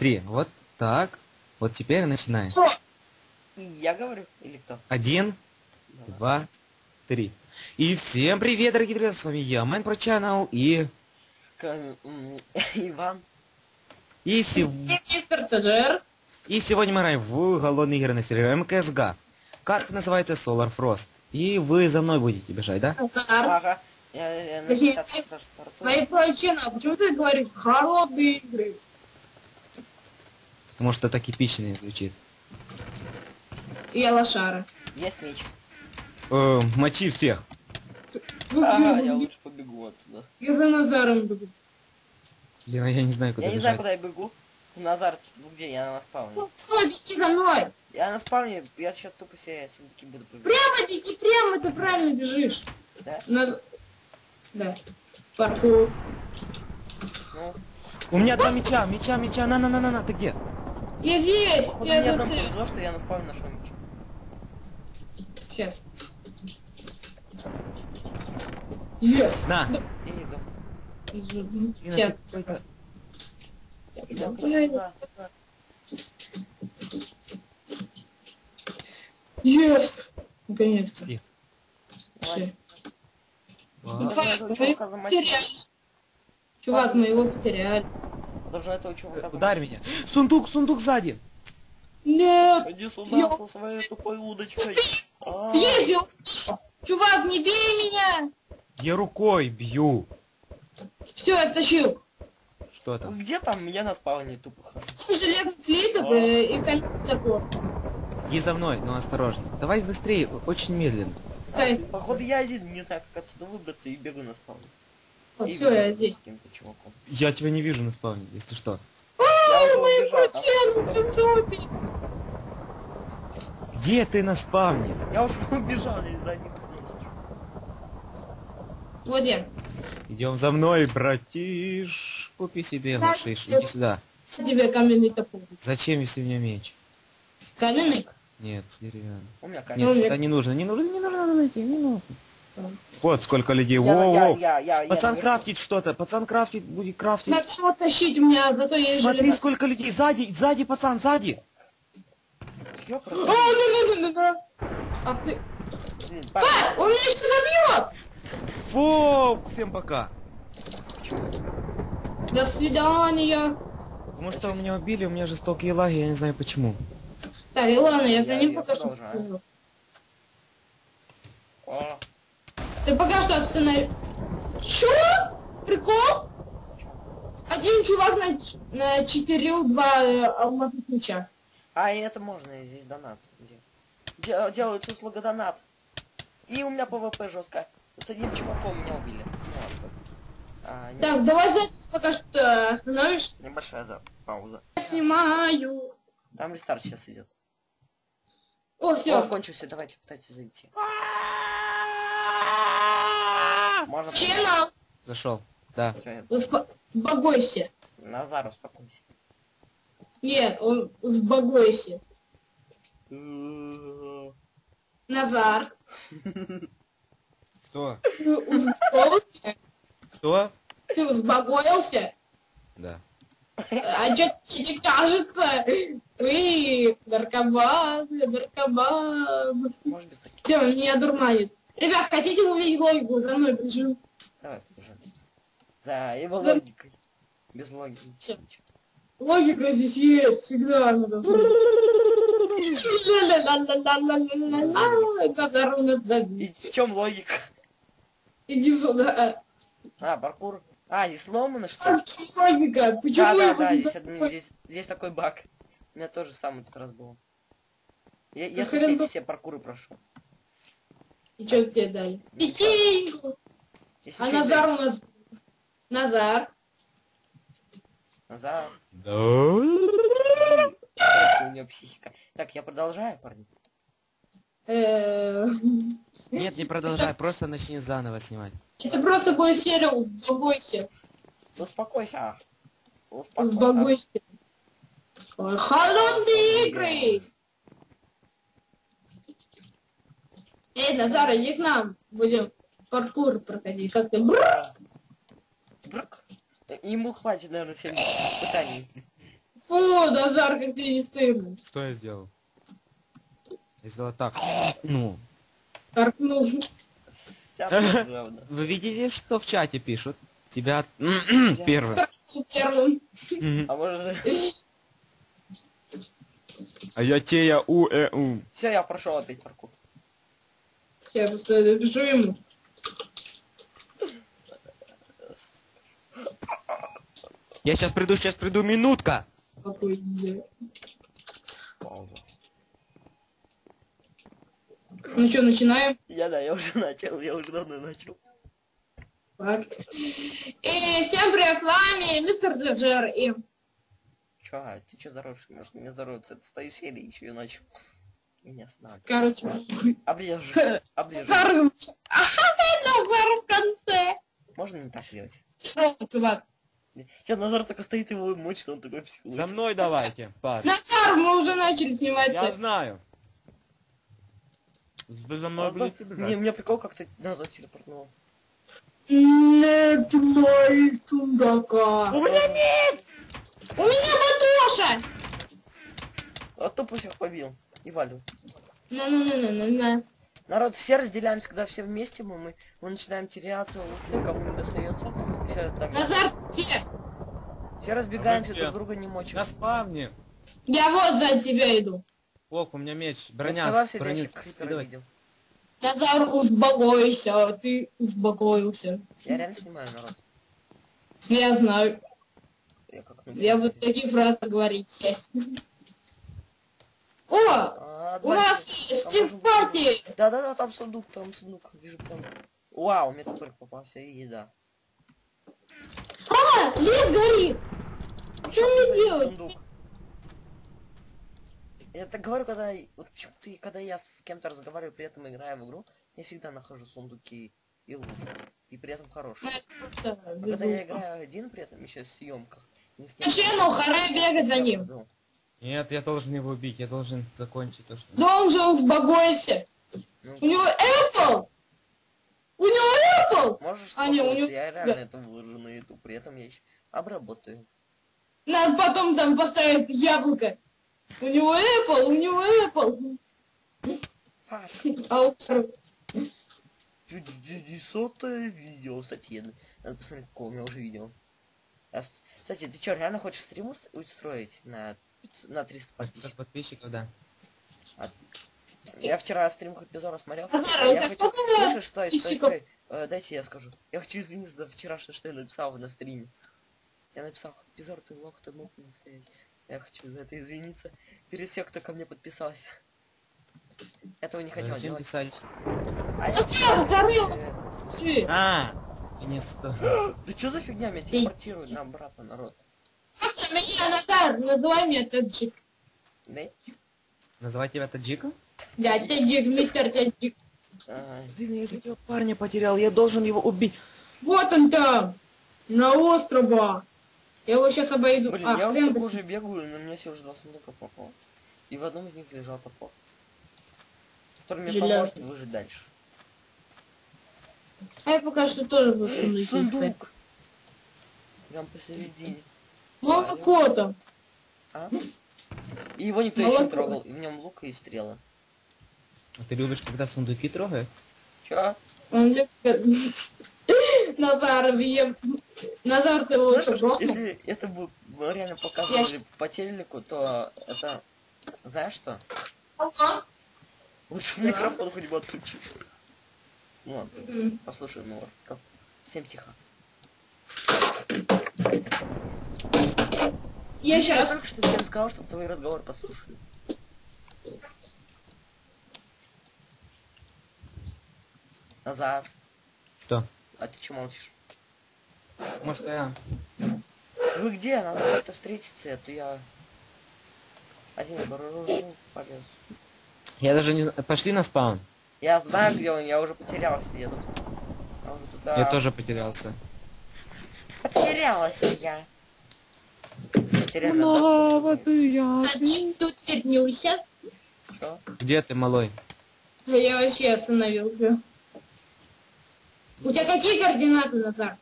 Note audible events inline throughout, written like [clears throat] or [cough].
Смотри, вот так. Вот теперь начинаем. И я говорю, или кто? Один, Давай. два, три. И всем привет, дорогие друзья, с вами я, Майн Про Channel, и... К- [laughs] Иван. И, сев- и сегодня мы играем в голодные игры на сервере МКСГ. Карта называется Solar Frost. И вы за мной будете бежать, да? Ага. Я, я на Подожди, 50 ты- раз стартую. Твои прочины, а почему ты говоришь холодные игры? Потому что так эпично звучит. Я лошара. Есть меч. Э, мочи всех. Где? я лучше побегу отсюда. Я за Назаром бегу. Блин, а я не знаю, куда Я не бежать. знаю, куда я бегу. Назар, ты где? Я на спавне. Ну, идите за мной. Я на спавне, я сейчас тупо себе сундуки буду пробегать. Прямо иди, прямо, ты правильно бежишь. Да? На... Да. Паркур. Ну, У меня два меча, меча, меча, на-на-на-на-на, ты где? Я здесь. походу Я мне одному повезло, что я на спавне нашел меч. Сейчас. Yes. На. Я иду. Сейчас. сюда. Yes. Наконец-то. Потеряли. Чувак, мы его потеряли. Должна этого чувака Э, Ударь меня. Сундук, сундук сзади. Нет. Иди сюда Я- со своей тупой удочкой. А, его. Чувак, не бей меня. Я рукой бью. Все, я стащил. Что там? Где там? Я на спавне тупо хожу. Железный слиток э, и такой. Иди за мной, но осторожно. Давай быстрее, очень медленно. Походу я один не знаю, как отсюда выбраться и бегу на спавн. Все, я здесь. С каким-то чуваком. Я тебя не вижу на спавне, если что. Уже Мои жопе. Где ты на спавне? Я уже [laughs] убежал, я за ним следил. Вот я. Идем за мной, братиш. Купи себе глушиш. Иди сюда. Тебе каменный топор. Зачем, если у меня меч? Каменный? Нет, деревянный. У меня Нет, камень. Ну, сюда не нужно, не нужно, не нужно найти, не нужно. Да. Вот сколько людей. Я- Воу, я- воу. я- я- я Пацан наверху. крафтит что-то, пацан крафтит, будет крафтить. Его тащить, меня зато есть Смотри, железо. сколько людей. Сзади, сзади, пацан, сзади. Я О, ну, ну, ну, ну, ну. Ах ты. Блин, А, он меня сейчас забьет. Фу, всем пока. почему? До свидания. Потому что меня убили, у меня жестокие лаги, я не знаю почему. Так, и ладно, я за Я- ним я пока что продолжаю. хожу. О, Ты пока что останови. Чё? Прикол? Один чувак на, на четырил два э, алмазных меча. А, и это можно, здесь донат. Где? Де- Делается услуга донат. И у меня ПВП жестко. С одним чуваком меня убили. Ну. А, не- Так, давай запись пока что остановишь. Небольшая за... пауза. Я снимаю. Там рестарт сейчас идет. О, Все, все. кончился, давайте пытайтесь зайти. Можно... Ченнел. Зашел. Да. Успо- Сбогойся. Назар, успокойся. Нет, он сбогойся. Назар. Что? Ты успокоился? Что? Ты взбогоился? Да. А что тебе кажется? Вы наркоман, наркоман. Может без таких? Все, меня дурманит. Ребят, хотите увидеть логику? За мной бежим. Давай, уже. За его За- логикой. Без логики. Ничего. Логика здесь есть, всегда нас И в чем логика? Иди сюда. А, паркур. А, не сломано что А ли? чем логика? Да, Почему да, да, не здесь, забыть? здесь, здесь такой баг. У меня тоже самый тут раз был. Я, я Да все, бы- все паркуры прошел. И что тебе дали? Печеньку. Если А Назар у нас... Назар. Назар. Да. У него психика. Так, я продолжаю, парни. Э, Нет, не продолжай, просто начни заново снимать. Это просто будет серия. Успокойся. Успокойся. «Сбогойся». Ой, Холодные игры! Эй, Назар, иди к нам. Будем паркур проходить. Как ты? Бррр. Брк. Ему хватит, наверное, всем испытаний. Фу, Назар, как тебе не стыдно. Что я сделал? Я сделал так. Ну. Торкнул. Вы видите, что в чате пишут? Тебя [clears throat] первым. Первым. А может... А я тея у э у. Все, я прошел опять паркур. Я просто напишу ему. Я сейчас приду, сейчас приду, минутка. Какой идея. Пауза. Ну что, начинаем? Я да, я уже [laughs] начал, я уже давно начал. Так. И всем привет, с вами мистер Джер и... Чё, а ты чё здороваешься? Может не здороваться? Это стою серии еще и начал. Не останавливай. Короче, Оближу. Оближу. Назар... Ага, Назар в конце. Можно не так делать? Что, чувак? Сейчас Назар только стоит его мочит, он такой За психологический. мной давайте, парни. Назар, мы уже начали снимать. Я знаю. Вы за мной да, бежать. Мне, мне прикол, как ты Назар телепортнул. Нет моей чундака. У меня нет! У меня Матоша! А тупо всех побил. И валю. Ну-ну-ну-ну-ну. Народ, все разделяемся, когда все вместе, мы, мы, мы начинаем теряться, лук никому не достается. Все так. Назар? Все разбегаемся, друг друга не мочим. На спавне. Я вот за тебя иду. Ок, у меня меч. Броня, Открывался, броню. Назар, успокойся, ты успокоился. Я реально снимаю, народ. Я знаю. Я как ну, Я буду такие фразы говорить сейчас. О! А, У нас Стив Пати! Да-да-да, там сундук, там сундук. Вижу там. Вау, мне топорик попался и еда. А! Лес горит! Что мне делать? Сундук. Я так говорю, когда... Вот почему-то, когда я с кем-то разговариваю, при этом играю в игру, я всегда нахожу сундуки и лут. И при этом хорошие. Да, А когда я играю один, при этом еще в съемках. Чену, харе бегать за ним. Нет, я должен его убить, я должен закончить то, что... Да он же успокойся. ну, У него Apple! У него Apple! можешь А, не, у него- я реально это выложу на YouTube, при этом я еще обработаю. Надо потом там поставить яблоко. У него Apple, у него Apple. А у- Десятое видео, кстати, надо посмотреть, какое у меня уже видео. А Кстати, ты что, реально хочешь стриму ст- устроить на, на 300 500 подписчиков? подписчиков, да. Я вчера стрим Хапизора смотрел. Назар, я это хочу... сколько стой, стой, стой. Э, дайте я скажу. Я хочу извиниться за вчерашнее, что я написал на стриме. Я написал, Хапизор, ты лох, ты мог не настоять. Я хочу за это извиниться. Перед всех, кто ко мне подписался. Этого не хотел Зачем делать. писать? А я- Назар, горел! Э, Все. А, не сто. Да что за фигня меня телепортирует на обратно, народ? Меня, Назар? Называй меня Таджик. Да? Называть тебя Таджиком? Да, Таджик, мистер Таджик. Блин, я из этого парня потерял, я должен его убить. Вот он там, на острове. Я его сейчас обойду. Блин, А, я уже, уже бегаю, на меня все уже два сундука попало. И в одном из них лежал топор. Который мне поможет выжить дальше. А я пока что тоже буду искать. сундук! Прям посередине. Молоко там. А? И его никто еще не Молоко. трогал. И в нем лук и стрелы. А ты любишь, когда сундуки трогают? Чё? Он любит... Назар, я... Назар, ты лучше просто... Если это бы реально показывали по телеку, то это... Знаешь что? Ага. Лучше микрофон хоть бы отключи. Ну ладно, М. послушай мой рассказ. Всем тихо. Я Я сейчас... только что всем сказал, чтобы твой разговор послушали. Назар, Что? а ты че молчишь? Может, я... Вы где? Надо как-то встретиться, а то я... Один баружу полез. Я даже не знаю. Пошли на спаун. Я знаю, где он, я уже потерялся, я тут. Я уже туда... Я тоже потерялся. Потерялась я. Потеряна, да? ты я. Один тут вернулся. Где ты, малой? А Я вообще остановился. У тебя какие координаты, Назар?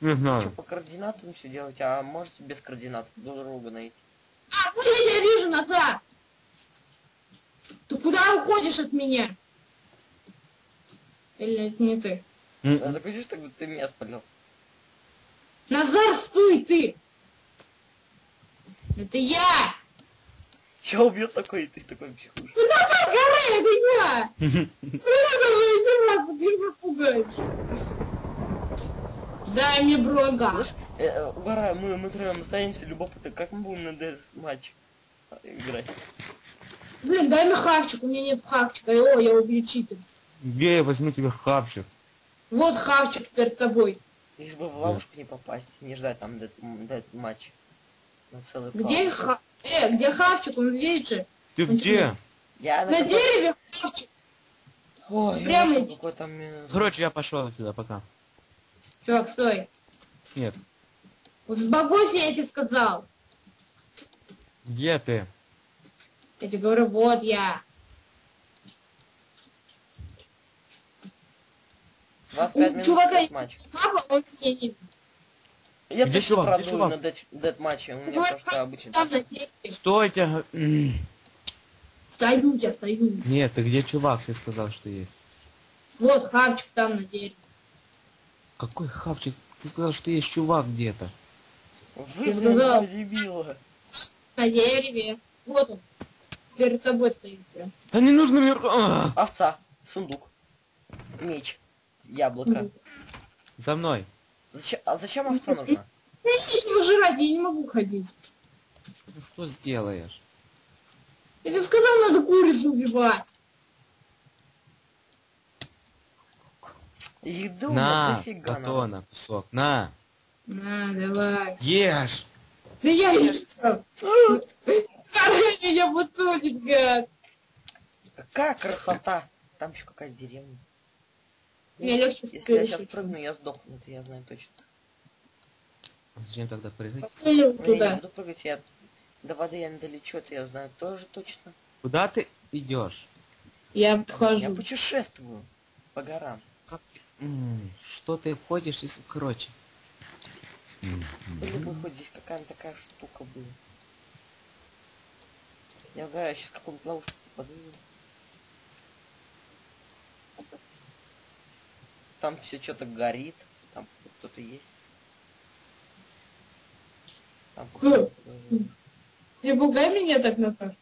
Не Что, знаю. по координатам все делать, а можете без координат друг друга найти? А, вот я тебя вижу, Назар! Ты куда уходишь от меня? Или это не ты? Такой чувство, как будто ты меня спалил. Назар, стой ты! Это я! Я убью такой, и ты такой психуешь. Назар, горы, это я! Ну, ты меня пугаешь. Дай мне брога. Слышь, э, мы, мы троем остаемся любопытны, как мы будем на ДС матч играть? Блин, дай мне хавчик, у меня нет хавчика. О, я убью читер. Где я возьму тебе хавчик? Вот хавчик перед тобой. Лишь бы в ловушку не попасть, не ждать там дед, дед матч. На целый Где ха... Э, где хавчик? Он здесь же. Ты Он где? Я На дереве хавчик. Ой, я Прямо иди. какой там... Короче, я пошел отсюда, пока. Чувак, стой. Нет. Сбагуйся, я тебе сказал. Где ты? Я тебе говорю, вот я. 25 У чувака матч. Папа, он меня не... Я Где чувак? Где чувак? на дед, дед матче, у меня Вот просто обычно. Стойте. Стою я, стою. Нет, ты где чувак? Ты сказал, что есть. Вот хавчик там на дереве. Какой хавчик? Ты сказал, что есть чувак где-то. Вы, Ты сказал. дебила. На дереве. Вот он. Перед тобой стоит прям. Да не нужно мне... А! Овца, сундук, меч, яблоко. За мной. Зачем, а зачем овца нужна? Мне нечего жрать, я не могу ходить. Ну что сделаешь? Я тебе сказал, надо курицу убивать. Еду На, батона, кусок. На. На, давай. Ешь. Да я ешь. Короче, меня бутылить, гад. Какая красота! Там еще какая-то деревня. Мне легче Если я сейчас прыгну, я сдохну, это я знаю точно. Зачем тогда прыгать? Целю Ну, я не туда. буду прыгать, я до воды я не долечу, это я знаю тоже точно. Куда ты идешь? Я Я обхожу. путешествую по горам. Как... Что ты ходишь, если... Короче. Были бы хоть здесь какая-то такая штука была. Я угораю, сейчас какую-нибудь ловушку попаду. Там все что-то горит. Там кто-то есть. Там кто-то даже- Не пугай меня так, Назар.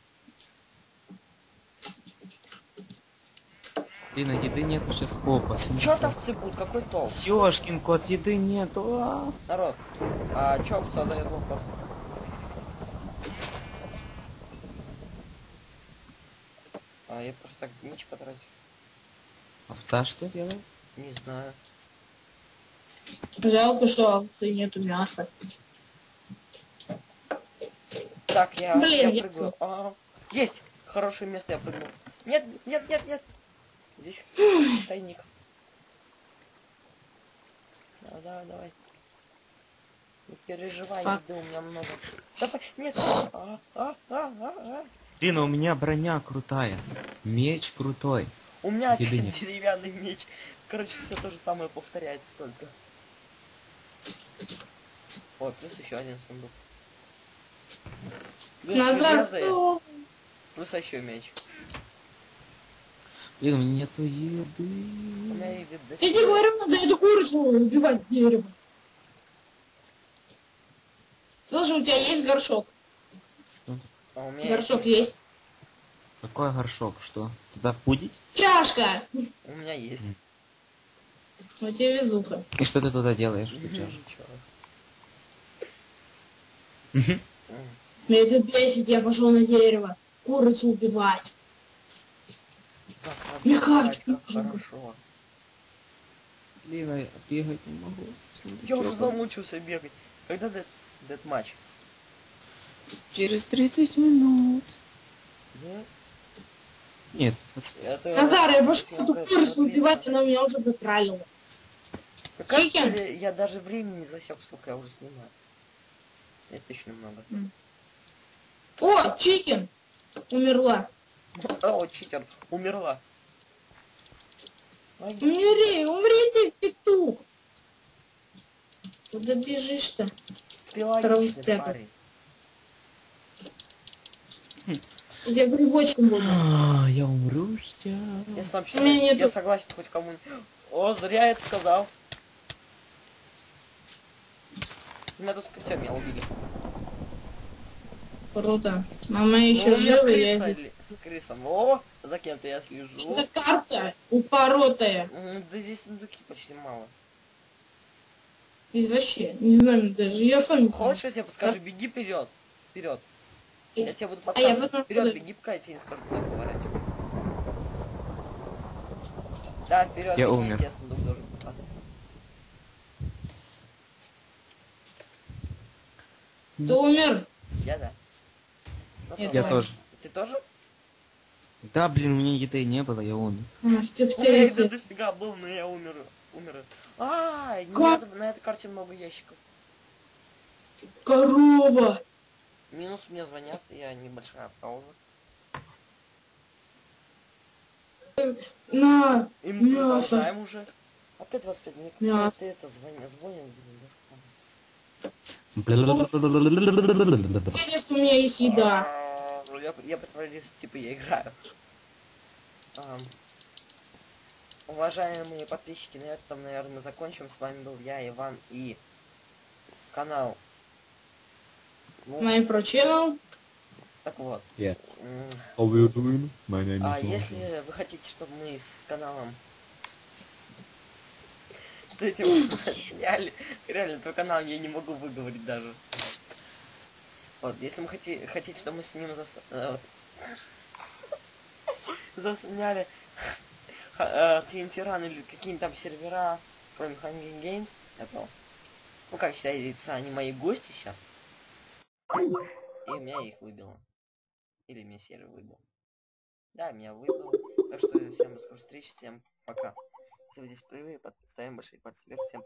Блин, а еды нету сейчас. Опа, Чё там вцепут? Какой толк? Ёшкин кот, еды нету. а. Народ, а чё овца дает вопрос? А я просто так меч потратил. Овца что делает? Не знаю. Жалко, что овцы нету мяса. Так, я, Блин, я я прыгаю. А, есть! Хорошее место я прыгнул. Нет, нет, нет, нет. Здесь [sighs] тайник. Давай, давай, давай. Не переживай, Фак. еды у меня много. Давай, нет. А, а, а, а, а. Блин, а у меня броня крутая. Меч крутой. У меня [laughs] деревянный меч. Короче, все то же самое повторяется только. Ой, плюс еще один сундук. Плюс еще меч. Блин, у меня нету У еды. меня еды Я тебе говорю, надо эту курицу убивать с дерева. Слушай, у тебя есть горшок? Что? А у меня Горшок есть. есть. Какой горшок? Что? Туда пудить? Чашка! У меня есть. У тебя везуха. И что ты туда делаешь? Ты чё? Ничего. Мгм. М. Меня это бесит, я пошел на дерево. Курицу убивать. Нужно. хорошо. Блин, а я бегать не могу. Я уже замучился бегать. Когда дед, дед матч? Через 30 минут. Да? Нет, Назар, я пошел эту курицу убивать, она меня уже затралила. Как Чикен. тебе- я даже времени не засек, сколько я уже снимаю. Это точно много. О, чикен! Умерла. О, читер, умерла. Ай, Умри, умри ты, петух. Куда бежишь-то? Ты логичный спрятал. парень. Я грибочком буду. А, Я умру сейчас. Я сам У считаю, меня я нету- согласен хоть кому О, зря я это сказал. Меня тут все, меня убили. Круто. Мама Ну, еще у меня с жива, я крысой здесь. С крысом. О, за кем-то я слежу. Это карта упоротая. Да здесь сундуки почти мало. Здесь вообще, не знаю даже. Я сам не. Хочешь, я тебе подскажу, беги вперед. Вперед. Я тебе буду А я подсказывать. потом Вперед, куда? беги, пока я тебе не скажу, куда поворачивать. Да, вперед, Я беги, умер. тебе сундук должен попасться. Ты умер? Я да. Ну, Я? Я тоже. Ты тоже? Да, блин, у меня еды не было, я умер. У меня спектакль. дофига был, но я умер. Умер. А, Как? нет, на этой карте много ящиков. Корова. Минус мне звонят, я небольшая пауза. На. И мы Мясо. продолжаем уже. Опять 25 минут. Ты это звонят, звонят, блин, достал. Конечно, у меня есть еда. Ну, Я, я притворюсь, типа я играю. Ам. уважаемые подписчики, на этом, наверное, мы закончим. С вами был я, Иван и канал. Ну, Мой про channel. так вот. Yes. How are you doing? My name А если вы хотите, чтобы мы с каналом этим реально, твой канал я не могу выговорить даже. Вот, если мы хотите, хотите, чтобы мы с ним э, засняли э, TNT Run или какие-нибудь там сервера, кроме Hunger Games, это, ну как считается, они мои гости сейчас. И меня их выбило. Или меня сервер выбил. Да, меня выбило. Так что всем до скорой встречи, всем пока. Если вы здесь впервые, под- ставим большие пальцы вверх, всем